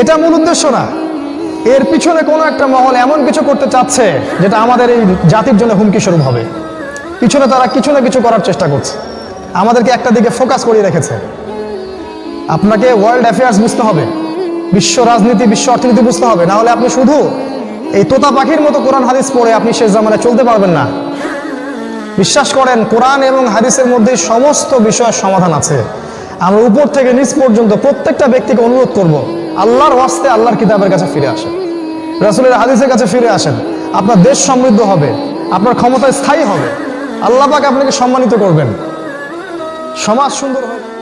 এটা মূল উদ্দেশ্য না। এর পিছনে কোনো একটা মহল এমন কিছু করতে চাচ্ছে, যেটা আমাদের এই জাতির জন্য হুমকি স্বরূপ হবে। পিছনে তারা কিছু না কিছু করার চেষ্টা করছে। আমাদেরকে একটা দিকে ফোকাস করিয়ে রেখেছে। আপনাকে ওয়ার্ল্ড অ্যাফেয়ার্স বুঝতে হবে। বিশ্ব রাজনীতি, বিশ্ব অর্থনীতি বুঝতে হবে। না হলে আপনি শুধু এই তোতা পাখির মতো কোরআন, হাদিস পড়ে আপনি শেষ জামানে চলতে পারবেন না। বিশ্বাস করেন, কোরআন এবং হাদিসের মধ্যে সমস্ত বিষয়ের সমাধান আছে। আমরা উপর থেকে নিচ পর্যন্ত প্রত্যেকটা ব্যক্তিকে অনুরোধ করব, আল্লাহর ওয়াস্তে আল্লাহর কিতাবের কাছে ফিরে আসেন। রাসুলের হাদিসের কাছে ফিরে আসেন। আপনার দেশ সমৃদ্ধ হবে, আপনার ক্ষমতা স্থায়ী হবে। আল্লাহ আপনাকে সম্মানিত করবেন। সমাজ সুন্দর হবে।